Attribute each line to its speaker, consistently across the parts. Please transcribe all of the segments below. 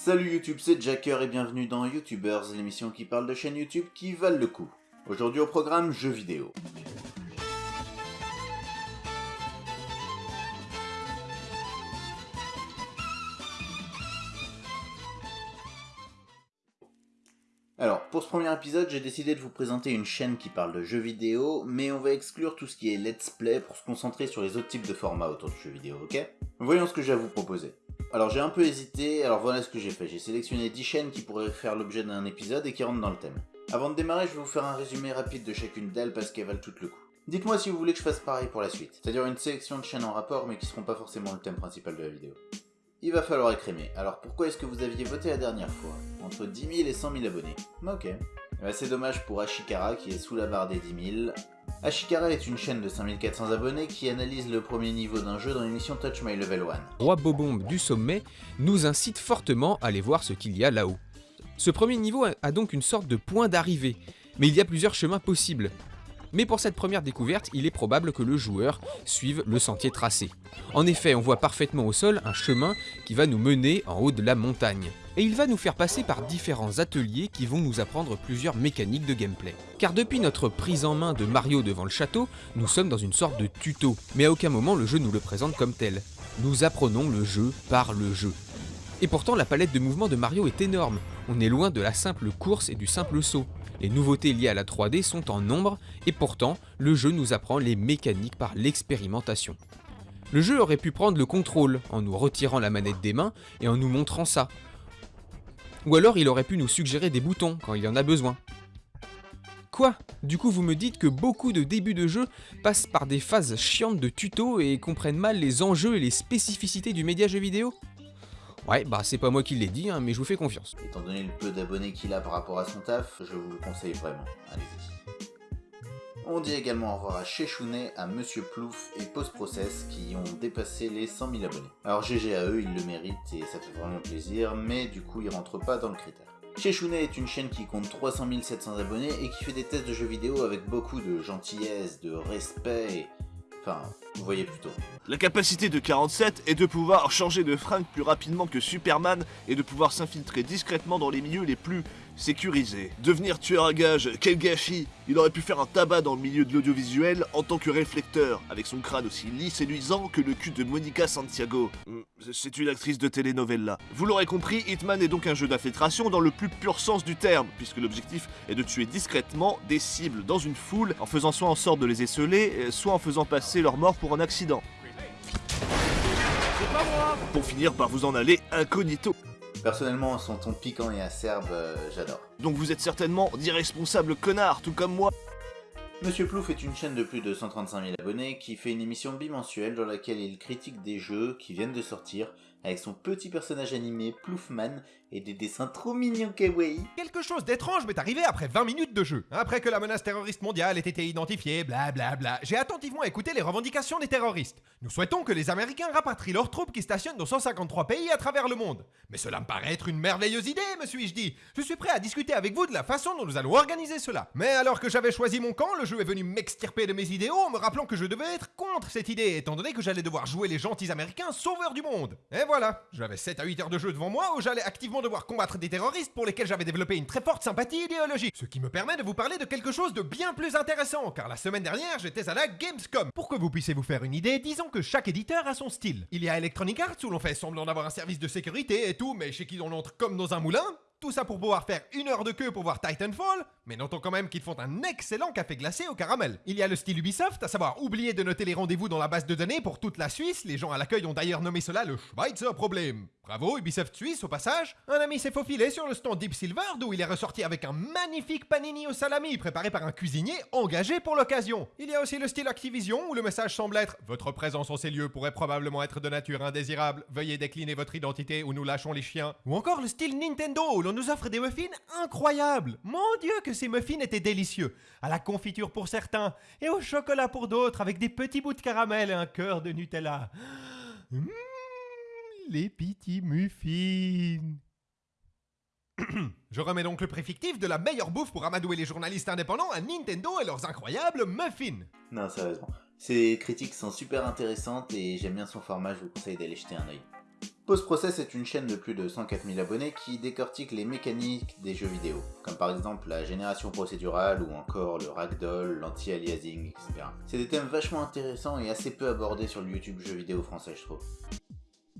Speaker 1: Salut YouTube, c'est Jacker et bienvenue dans YouTubers, l'émission qui parle de chaînes YouTube qui valent le coup. Aujourd'hui au programme jeux vidéo. Alors, pour ce premier épisode, j'ai décidé de vous présenter une chaîne qui parle de jeux vidéo, mais on va exclure tout ce qui est let's play pour se concentrer sur les autres types de formats autour du jeu vidéo, ok? Voyons ce que j'ai à vous proposer. Alors j'ai un peu hésité, alors voilà ce que j'ai fait. J'ai sélectionné 10 chaînes qui pourraient faire l'objet d'un épisode et qui rentrent dans le thème. Avant de démarrer, je vais vous faire un résumé rapide de chacune d'elles parce qu'elles valent tout le coup. Dites-moi si vous voulez que je fasse pareil pour la suite, c'est-à-dire une sélection de chaînes en rapport mais qui seront pas forcément le thème principal de la vidéo. Il va falloir écrémer. Alors pourquoi est-ce que vous aviez voté la dernière fois? Entre 10 000 et 100 000 abonnés. Ok. C'est dommage pour Ashikara qui est sous la barre des 10 000. Ashikara est une chaîne de 5400 abonnés qui analyse le premier niveau d'un jeu dans l'émission Touch My Level 1.
Speaker 2: Roi Bobombe du sommet nous incite fortement à aller voir ce qu'il y a là-haut. Ce premier niveau a donc une sorte de point d'arrivée, mais il y a plusieurs chemins possibles. Mais pour cette première découverte, il est probable que le joueur suive le sentier tracé. En effet, on voit parfaitement au sol un chemin qui va nous mener en haut de la montagne. Et il va nous faire passer par différents ateliers qui vont nous apprendre plusieurs mécaniques de gameplay. Car depuis notre prise en main de Mario devant le château, nous sommes dans une sorte de tuto, mais à aucun moment le jeu nous le présente comme tel. Nous apprenons le jeu par le jeu. Et pourtant la palette de mouvements de Mario est énorme, on est loin de la simple course et du simple saut. Les nouveautés liées à la 3D sont en nombre et pourtant le jeu nous apprend les mécaniques par l'expérimentation. Le jeu aurait pu prendre le contrôle en nous retirant la manette des mains et en nous montrant ça. Ou alors il aurait pu nous suggérer des boutons quand il y en a besoin. Quoi? Du coup vous me dites que beaucoup de débuts de jeu passent par des phases chiantes de tuto et comprennent mal les enjeux et les spécificités du média jeu vidéo? Ouais, bah c'est pas moi qui l'ai dit, hein, mais je vous fais confiance.
Speaker 1: Étant donné le peu d'abonnés qu'il a par rapport à son taf, je vous le conseille vraiment. Allez-y. On dit également au revoir à Chechounet, à Monsieur Plouf et Post Process qui ont dépassé les 100 000 abonnés. Alors GG à eux, ils le méritent et ça fait vraiment plaisir, mais du coup ils rentrent pas dans le critère. Chechounet est une chaîne qui compte 300 700 abonnés et qui fait des tests de jeux vidéo avec beaucoup de gentillesse, de respect et Enfin,
Speaker 3: La capacité de 47 est de pouvoir changer de fringue plus rapidement que Superman et de pouvoir s'infiltrer discrètement dans les milieux les plus sécurisés. Devenir tueur à gage, quel gâchis Il aurait pu faire un tabac dans le milieu de l'audiovisuel en tant que réflecteur, avec son crâne aussi lisse et luisant que le cul de Monica Santiago. Hmm, c'est une actrice de telenovela. Vous l'aurez compris, Hitman est donc un jeu d'infiltration dans le plus pur sens du terme, puisque l'objectif est de tuer discrètement des cibles dans une foule en faisant soit en sorte de les esseler, soit en faisant passer leur mort pour un accident. Pour finir par vous en aller incognito.
Speaker 1: Personnellement, son ton piquant et acerbe, euh, j'adore.
Speaker 3: Donc vous êtes certainement d'irresponsables connards, tout comme moi.
Speaker 1: Monsieur Plouf est une chaîne de plus de 135 000 abonnés qui fait une émission bimensuelle dans laquelle il critique des jeux qui viennent de sortir avec son petit personnage animé Ploufman et des dessins trop mignons kawaii.
Speaker 4: Quelque chose d'étrange m'est arrivé après 20 minutes de jeu. Après que la menace terroriste mondiale ait été identifiée, blablabla, bla bla, j'ai attentivement écouté les revendications des terroristes. Nous souhaitons que les Américains rapatrient leurs troupes qui stationnent dans 153 pays à travers le monde. Mais cela me paraît être une merveilleuse idée, me suis-je dit. Je suis prêt à discuter avec vous de la façon dont nous allons organiser cela. Mais alors que j'avais choisi mon camp, le jeu est venu m'extirper de mes idéaux en me rappelant que je devais être contre cette idée, étant donné que j'allais devoir jouer les gentils Américains sauveurs du monde. Et voilà, j'avais 7 à 8 heures de jeu devant moi où j'allais activement devoir combattre des terroristes pour lesquels j'avais développé une très forte sympathie idéologique. Ce qui me permet de vous parler de quelque chose de bien plus intéressant, car la semaine dernière j'étais à la Gamescom. Pour que vous puissiez vous faire une idée, disons que chaque éditeur a son style. Il y a Electronic Arts où l'on fait semblant d'avoir un service de sécurité et tout, mais chez qui on entre comme dans un moulin. Tout ça pour pouvoir faire une heure de queue pour voir Titanfall, mais notons quand même qu'ils font un excellent café glacé au caramel. Il y a le style Ubisoft, à savoir oublier de noter les rendez-vous dans la base de données pour toute la Suisse, les gens à l'accueil ont d'ailleurs nommé cela le Schweizer Problem. Bravo Ubisoft Suisse au passage. Un ami s'est faufilé sur le stand Deep Silver d'où il est ressorti avec un magnifique panini au salami préparé par un cuisinier engagé pour l'occasion. Il y a aussi le style Activision où le message semble être Votre présence en ces lieux pourrait probablement être de nature indésirable, veuillez décliner votre identité ou nous lâchons les chiens. Ou encore le style Nintendo où l'on nous offre des muffins incroyables. Mon dieu que ces muffins étaient délicieux. À la confiture pour certains et au chocolat pour d'autres avec des petits bouts de caramel et un cœur de Nutella. Mmh les petits muffins. Je remets donc le préfictif de la meilleure bouffe pour amadouer les journalistes indépendants à Nintendo et leurs incroyables muffins.
Speaker 1: Non, sérieusement. Ces critiques sont super intéressantes et j'aime bien son format, je vous conseille d'aller jeter un oeil. Post Process est une chaîne de plus de 104 000 abonnés qui décortique les mécaniques des jeux vidéo, comme par exemple la génération procédurale ou encore le ragdoll, l'anti-aliasing, etc. C'est des thèmes vachement intéressants et assez peu abordés sur le YouTube jeux vidéo français, je trouve.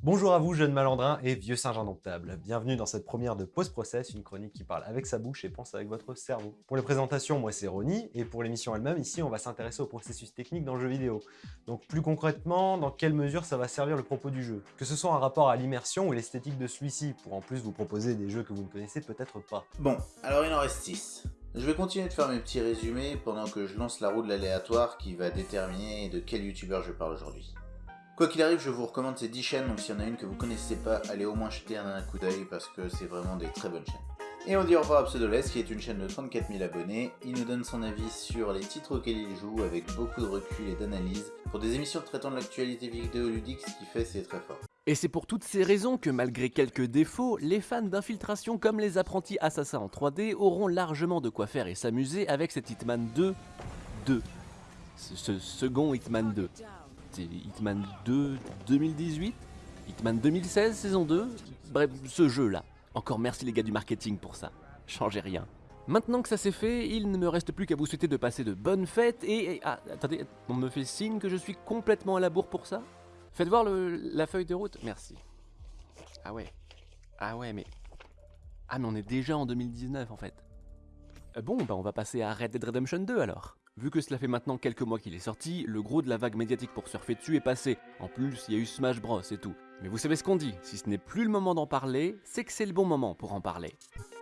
Speaker 5: Bonjour à vous jeunes malandrins et vieux singes indomptables. Bienvenue dans cette première de Post Process, une chronique qui parle avec sa bouche et pense avec votre cerveau. Pour les présentations, moi c'est Ronnie, et pour l'émission elle-même, ici on va s'intéresser au processus technique dans le jeu vidéo. Donc plus concrètement, dans quelle mesure ça va servir le propos du jeu? Que ce soit un rapport à l'immersion ou l'esthétique de celui-ci, pour en plus vous proposer des jeux que vous ne connaissez peut-être pas.
Speaker 1: Bon, alors il en reste 6. Je vais continuer de faire mes petits résumés pendant que je lance la roue de l'aléatoire qui va déterminer de quel youtubeur je parle aujourd'hui. Quoi qu'il arrive, je vous recommande ces 10 chaînes, donc s'il y en a une que vous connaissez pas, allez au moins jeter un, coup d'œil parce que c'est vraiment des très bonnes chaînes. Et on dit au revoir à Pseudoless qui est une chaîne de 34 000 abonnés. Il nous donne son avis sur les titres auxquels il joue avec beaucoup de recul et d'analyse pour des émissions traitant de l'actualité vidéoludique, ce qui fait c'est très fort.
Speaker 6: Et c'est pour toutes ces raisons que malgré quelques défauts, les fans d'infiltration comme les apprentis assassins en 3D auront largement de quoi faire et s'amuser avec cet Hitman 2 2. Ce, ce second Hitman 2. Hitman 2 2018 Hitman 2016 saison 2 Bref, ce jeu-là. Encore merci les gars du marketing pour ça. Changez rien. Maintenant que ça c'est fait, il ne me reste plus qu'à vous souhaiter de passer de bonnes fêtes et... ah, attendez, on me fait signe que je suis complètement à la bourre pour ça? Faites voir la feuille de route Merci. Ah ouais. Ah ouais, mais... Ah mais on est déjà en 2019 en fait. Euh, Bon, bah on va passer à Red Dead Redemption 2 alors. Vu que cela fait maintenant quelques mois qu'il est sorti, le gros de la vague médiatique pour surfer dessus est passé. En plus, il y a eu Smash Bros et tout. Mais vous savez ce qu'on dit, si ce n'est plus le moment d'en parler, c'est que c'est le bon moment pour en parler.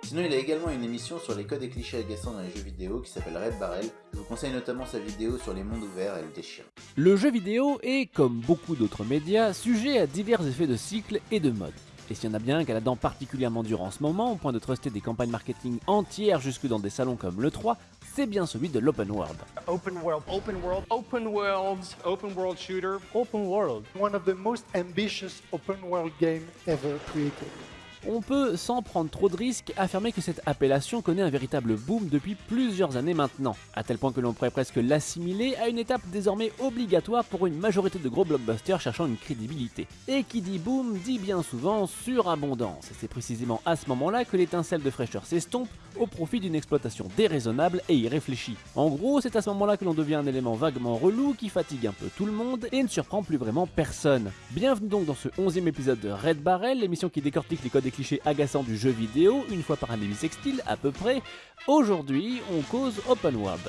Speaker 1: Sinon, il a également une émission sur les codes et clichés agaçants dans les jeux vidéo qui s'appelle Red Barrel. Je vous conseille notamment sa vidéo sur les mondes ouverts, elle déchire.
Speaker 6: Le jeu vidéo est, comme beaucoup d'autres médias, sujet à divers effets de cycle et de mode. Et s'il y en a bien qu'à la dent particulièrement dure en ce moment, au point de truster des campagnes marketing entières jusque dans des salons comme le 3, c'est bien celui de l'open world.
Speaker 7: open world, open world,
Speaker 8: open world, open world shooter.
Speaker 7: open world. One of the most ambitious open world game ever created.
Speaker 6: On peut, sans prendre trop de risques, affirmer que cette appellation connaît un véritable boom depuis plusieurs années maintenant, à tel point que l'on pourrait presque l'assimiler à une étape désormais obligatoire pour une majorité de gros blockbusters cherchant une crédibilité. Et qui dit boom dit bien souvent surabondance, et c'est précisément à ce moment-là que l'étincelle de fraîcheur s'estompe au profit d'une exploitation déraisonnable et irréfléchie. En gros, c'est à ce moment-là que l'on devient un élément vaguement relou qui fatigue un peu tout le monde et ne surprend plus vraiment personne. Bienvenue donc dans ce 11e épisode de Red Barrel, l'émission qui décortique les codes et clichés agaçants du jeu vidéo, une fois par année sextile à peu près. Aujourd'hui, on cause Open World.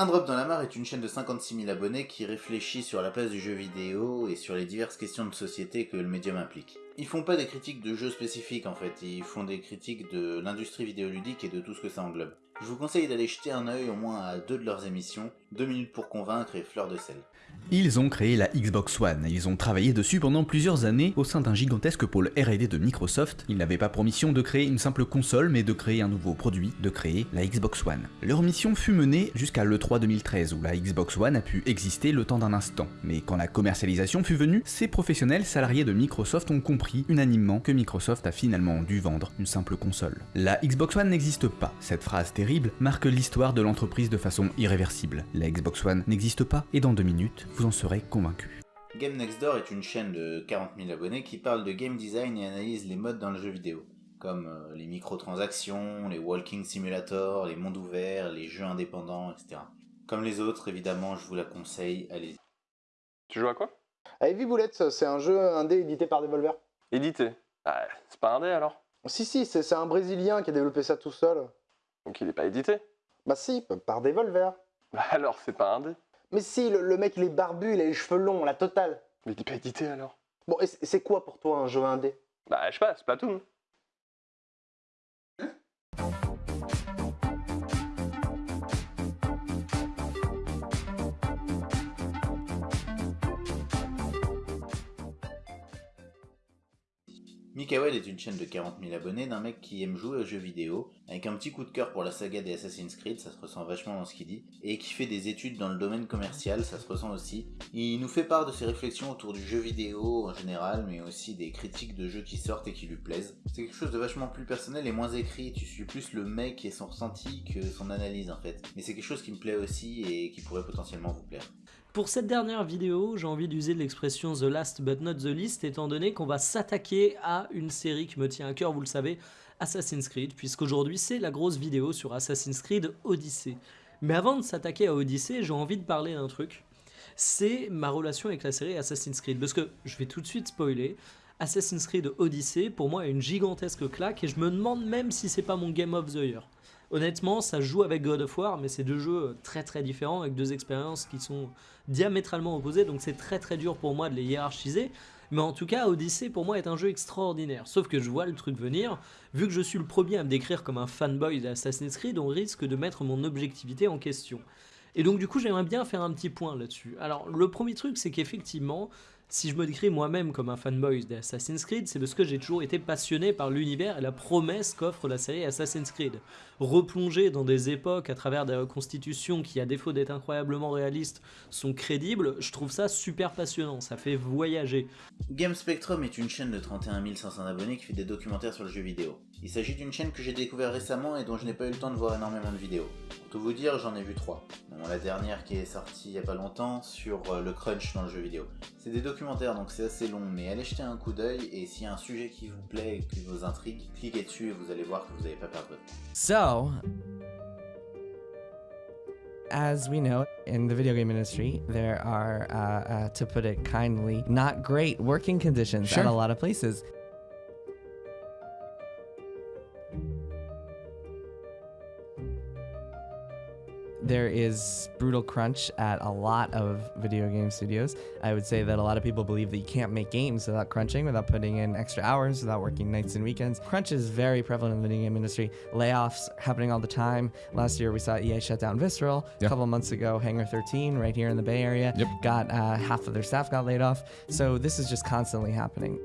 Speaker 1: Un Drop dans la mare est une chaîne de 56 000 abonnés qui réfléchit sur la place du jeu vidéo et sur les diverses questions de société que le médium implique. Ils font pas des critiques de jeux spécifiques en fait, ils font des critiques de l'industrie vidéoludique et de tout ce que ça englobe. Je vous conseille d'aller jeter un œil au moins à deux de leurs émissions, 2 minutes pour convaincre et Fleur de sel.
Speaker 9: Ils ont créé la Xbox One, ils ont travaillé dessus pendant plusieurs années au sein d'un gigantesque pôle R&D de Microsoft. Ils n'avaient pas pour mission de créer une simple console, mais de créer un nouveau produit, de créer la Xbox One. Leur mission fut menée jusqu'à l'E3 2013, où la Xbox One a pu exister le temps d'un instant. Mais quand la commercialisation fut venue, ces professionnels salariés de Microsoft ont compris unanimement que Microsoft a finalement dû vendre une simple console. La Xbox One n'existe pas. Cette phrase terrible marque l'histoire de l'entreprise de façon irréversible. La Xbox One n'existe pas, et dans deux minutes, vous en serez convaincu.
Speaker 1: Game Next Door est une chaîne de 40 000 abonnés qui parle de game design et analyse les modes dans le jeu vidéo, comme euh, les microtransactions, les walking simulators, les mondes ouverts, les jeux indépendants, etc. Comme les autres, évidemment, je vous la conseille, allez-y.
Speaker 8: Tu joues à quoi?
Speaker 10: Heavy Bullets, c'est un jeu indé édité par Devolver.
Speaker 8: Édité? Ah, c'est pas un dé alors
Speaker 10: Si, si, c'est c'est un Brésilien qui a développé ça tout seul.
Speaker 8: Donc il est pas édité?
Speaker 10: Bah si, par Devolver.
Speaker 8: Bah alors c'est pas un dé.
Speaker 10: Mais si, le, le mec il est barbu, il a les cheveux longs, la totale.
Speaker 8: Mais il est pas édité alors?
Speaker 10: Bon, et c'est quoi pour toi un jeu indé?
Speaker 8: Bah je sais pas, c'est
Speaker 1: Mikael est une chaîne de 40 000 abonnés d'un mec qui aime jouer aux jeux vidéo, avec un petit coup de cœur pour la saga des Assassin's Creed, ça se ressent vachement dans ce qu'il dit, et qui fait des études dans le domaine commercial, ça se ressent aussi. Il nous fait part de ses réflexions autour du jeu vidéo en général, mais aussi des critiques de jeux qui sortent et qui lui plaisent. C'est quelque chose de vachement plus personnel et moins écrit, tu suis plus le mec et son ressenti que son analyse en fait. Mais c'est quelque chose qui me plaît aussi et qui pourrait potentiellement vous plaire.
Speaker 11: Pour cette dernière vidéo, j'ai envie d'user l'expression The Last but not the least, étant donné qu'on va s'attaquer à une série qui me tient à cœur, vous le savez, Assassin's Creed, puisqu'aujourd'hui c'est la grosse vidéo sur Assassin's Creed Odyssey. Mais avant de s'attaquer à Odyssey, j'ai envie de parler d'un truc. C'est ma relation avec la série Assassin's Creed. Parce que je vais tout de suite spoiler. Assassin's Creed Odyssey, pour moi, est une gigantesque claque et je me demande même si c'est pas mon Game of the Year. Honnêtement, ça joue avec God of War, mais c'est deux jeux très très différents, avec deux expériences qui sont diamétralement opposées, donc c'est très très dur pour moi de les hiérarchiser. Mais en tout cas, Odyssey pour moi est un jeu extraordinaire. Sauf que je vois le truc venir, vu que je suis le premier à me décrire comme un fanboy d'Assassin's Creed, on risque de mettre mon objectivité en question. Et donc du coup, j'aimerais bien faire un petit point là-dessus. Alors, le premier truc, c'est qu'effectivement, si je me décris moi-même comme un fanboy d'Assassin's Creed, c'est parce que j'ai toujours été passionné par l'univers et la promesse qu'offre la série Assassin's Creed. Replonger dans des époques à travers des reconstitutions qui, à défaut d'être incroyablement réalistes, sont crédibles, je trouve ça super passionnant, ça fait voyager.
Speaker 1: Game Spectrum est une chaîne de 31 500 abonnés qui fait des documentaires sur le jeu vidéo. Il s'agit d'une chaîne que j'ai découvert récemment et dont je n'ai pas eu le temps de voir énormément de vidéos. Pour tout vous dire, j'en ai vu trois. La dernière qui est sortie il y a pas longtemps sur euh, le crunch dans le jeu vidéo. C'est des donc c'est assez long, mais allez jeter un coup d'œil et s'il y a un sujet qui vous plaît et qui vous intrigue, cliquez dessus et vous allez voir que vous n'allez pas perdre votre temps.
Speaker 12: So, as we know, in the video game industry, there are, uh, uh, to put it kindly, not great working conditions
Speaker 2: Sure.
Speaker 12: at a lot of places. There is brutal crunch at a lot of video game studios. I would say that a lot of people believe that you can't make games without crunching, without putting in extra hours, without working nights and weekends. Crunch is very prevalent in the video game industry. Layoffs happening all the time. Last year we saw EA shut down Visceral.
Speaker 2: Yeah.
Speaker 12: A couple months ago, Hangar 13, right here in the Bay Area,
Speaker 2: Yep.
Speaker 12: got uh, half of their staff got laid off. So this is just constantly happening.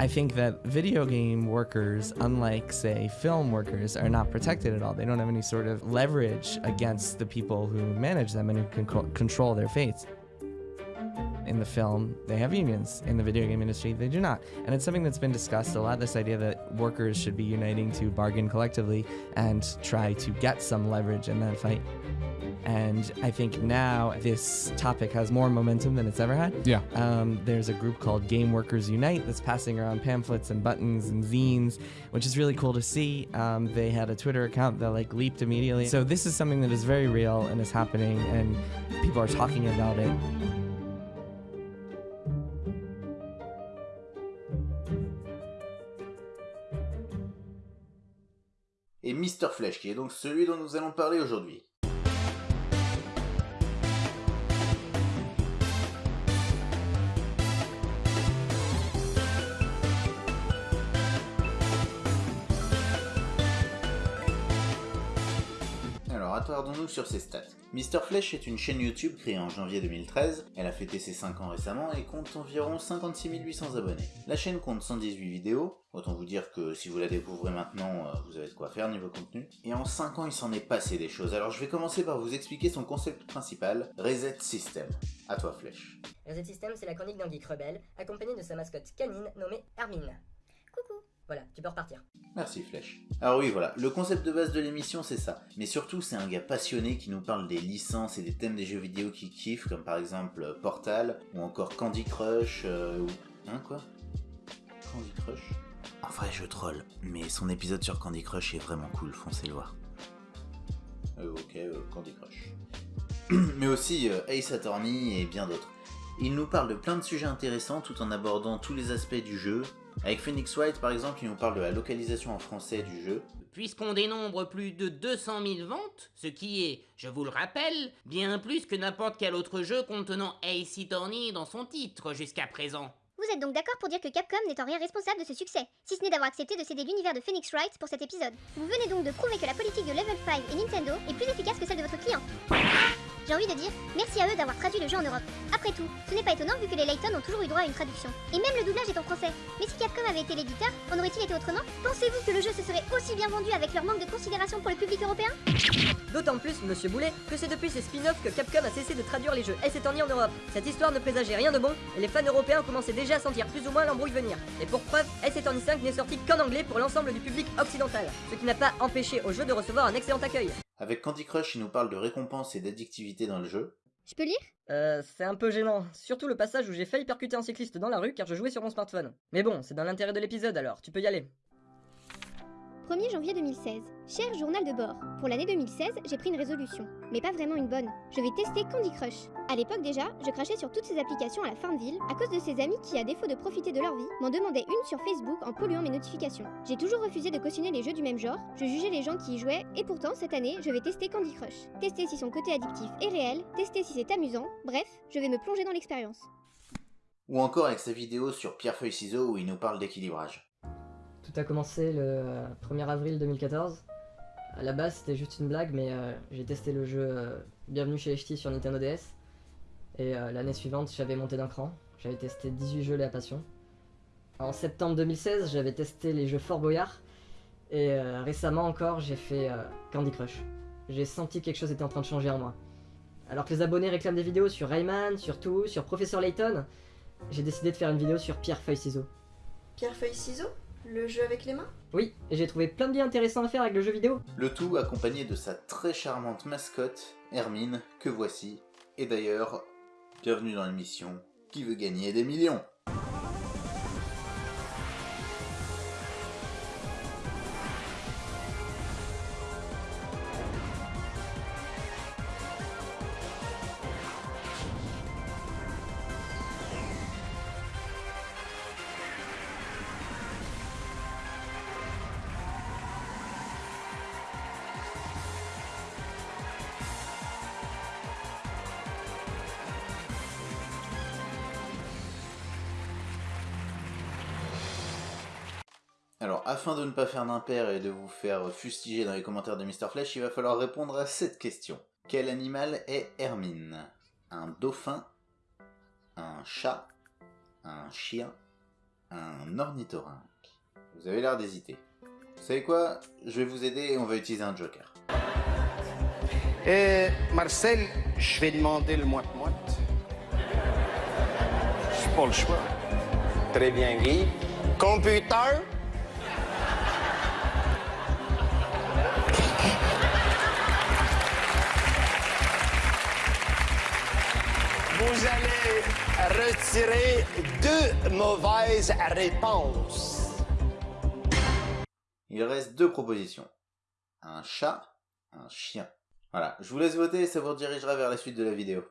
Speaker 12: I think that video game workers, unlike, say, film workers, are not protected at all. They don't have any sort of leverage against the people who manage them and who can co- control their fates. In the film, they have unions. In the video game industry, they do not. And it's something that's been discussed a lot this idea that workers should be uniting to bargain collectively and try to get some leverage in that fight. And I think now this topic has more momentum than it's ever had.
Speaker 2: Yeah.
Speaker 12: Um, there's a group called Game Workers Unite that's passing around pamphlets and buttons and zines, which is really cool to see. Um, they had a Twitter account that like leaped immediately. So this is something that is very real and is happening, and people are talking about it.
Speaker 1: Et Mr. Flesh, qui est donc celui dont nous allons parler aujourd'hui. Attardons-nous sur ses stats. Mr. Flesh est une chaîne YouTube créée en janvier 2013, elle a fêté ses 5 ans récemment et compte environ 56 800 abonnés. La chaîne compte 118 vidéos, autant vous dire que si vous la découvrez maintenant, euh, vous avez de quoi faire niveau contenu. Et en 5 ans, il s'en est passé des choses, alors je vais commencer par vous expliquer son concept principal, Reset System. À toi Flesh.
Speaker 13: Reset System, c'est la chronique d'un geek rebelle, accompagné de sa mascotte canine nommée Hermine. Voilà, tu peux repartir.
Speaker 1: Merci Flèche. Alors oui voilà, le concept de base de l'émission c'est ça. Mais surtout c'est un gars passionné qui nous parle des licences et des thèmes des jeux vidéo qu'il kiffe, comme par exemple euh, Portal, ou encore Candy Crush, euh, ou... Hein quoi? Candy Crush? En vrai je troll, mais son épisode sur Candy Crush est vraiment cool, foncez le voir. Euh, ok, euh, Candy Crush. mais aussi Ace Attorney et bien d'autres. Il nous parle de plein de sujets intéressants tout en abordant tous les aspects du jeu. Avec Phoenix Wright par exemple, il nous parle de la localisation en français du jeu.
Speaker 14: Puisqu'on dénombre plus de 200 000 ventes, ce qui est, je vous le rappelle, bien plus que n'importe quel autre jeu contenant Ace Attorney dans son titre jusqu'à présent.
Speaker 15: Vous êtes donc d'accord pour dire que Capcom n'est en rien responsable de ce succès, si ce n'est d'avoir accepté de céder l'univers de Phoenix Wright pour cet épisode. Vous venez donc de prouver que la politique de Level 5 et Nintendo est plus efficace que celle de votre client. J'ai envie de dire merci à eux d'avoir traduit le jeu en Europe. Après tout, ce n'est pas étonnant vu que les Layton ont toujours eu droit à une traduction. Et même le doublage est en français. Mais si Capcom avait été l'éditeur, en aurait-il été autrement? Pensez-vous que le jeu se serait aussi bien vendu avec leur manque de considération pour le public européen?
Speaker 13: D'autant plus, monsieur Boulet, que c'est depuis ces spin-offs que Capcom a cessé de traduire les jeux Attorney en Europe. Cette histoire ne présageait rien de bon, et les fans européens commençaient déjà à sentir plus ou moins l'embrouille venir. Et pour preuve, Attorney 5 n'est sorti qu'en anglais pour l'ensemble du public occidental, ce qui n'a pas empêché au jeu de recevoir un excellent accueil.
Speaker 1: Avec Candy Crush, il nous parle de récompense et d'addictivité dans le jeu.
Speaker 15: Je peux lire?
Speaker 13: Euh, c'est un peu gênant, surtout le passage où j'ai failli percuter un cycliste dans la rue car je jouais sur mon smartphone. Mais bon, c'est dans l'intérêt de l'épisode alors, tu peux y aller.
Speaker 15: 1er janvier 2016. Cher journal de bord, pour l'année 2016, j'ai pris une résolution, mais pas vraiment une bonne. Je vais tester Candy Crush. À l'époque déjà, je crachais sur toutes ces applications à la Farmville à cause de ces amis qui, à défaut de profiter de leur vie, m'en demandaient une sur Facebook en polluant mes notifications. J'ai toujours refusé de cautionner les jeux du même genre, je jugeais les gens qui y jouaient, et pourtant cette année, je vais tester Candy Crush. Tester si son côté addictif est réel, tester si c'est amusant, bref, je vais me plonger dans l'expérience.
Speaker 1: Ou encore avec sa vidéo sur Pierre Feuille Ciseaux où il nous parle d'équilibrage.
Speaker 13: Tout a commencé le 1er avril 2014. À la base, c'était juste une blague, mais euh, j'ai testé le jeu euh, Bienvenue chez HT sur Nintendo DS. Et euh, l'année suivante, j'avais monté d'un cran. J'avais testé 18 jeux Léa Passion. En septembre 2016, j'avais testé les jeux Fort Boyard. Et récemment encore, j'ai fait Candy Crush. J'ai senti que quelque chose était en train de changer en moi. Alors que les abonnés réclament des vidéos sur Rayman, sur Tout, sur Professeur Layton, j'ai décidé de faire une vidéo sur Pierre Feuille Ciseaux.
Speaker 16: Pierre Feuille Ciseaux Le jeu avec les mains?
Speaker 13: Oui, et j'ai trouvé plein de biens intéressants à faire avec le jeu vidéo.
Speaker 1: Le tout accompagné de sa très charmante mascotte, Hermine, que voici. Et d'ailleurs, bienvenue dans l'émission Qui veut gagner des millions? Alors, afin de ne pas faire d'impair et de vous faire fustiger dans les commentaires de Mr. Flash, il va falloir répondre à cette question. Quel animal est Hermine? Un dauphin? Un chat? Un chien? Un ornithorynque? Vous avez l'air d'hésiter. Vous savez quoi? Je vais vous aider et on va utiliser un joker.
Speaker 17: Euh, Marcel, je vais demander le moite-moite. J'ai pas le choix. Très bien, Guy. Computer? Vous allez retirer deux mauvaises réponses.
Speaker 1: Il reste deux propositions. Un chat, un chien. Voilà, je vous laisse voter et ça vous redirigera vers la suite de la vidéo.